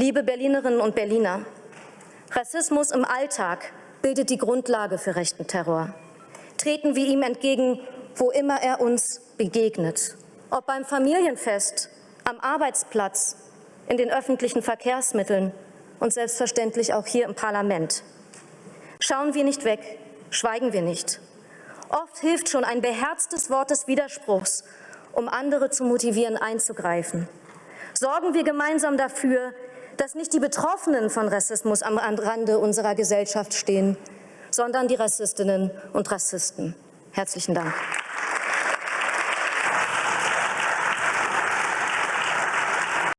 Liebe Berlinerinnen und Berliner, Rassismus im Alltag bildet die Grundlage für rechten Terror. Treten wir ihm entgegen, wo immer er uns begegnet. Ob beim Familienfest, am Arbeitsplatz, in den öffentlichen Verkehrsmitteln und selbstverständlich auch hier im Parlament. Schauen wir nicht weg, schweigen wir nicht. Oft hilft schon ein beherztes Wort des Widerspruchs, um andere zu motivieren, einzugreifen. Sorgen wir gemeinsam dafür, dass nicht die Betroffenen von Rassismus am Rande unserer Gesellschaft stehen, sondern die Rassistinnen und Rassisten. Herzlichen Dank.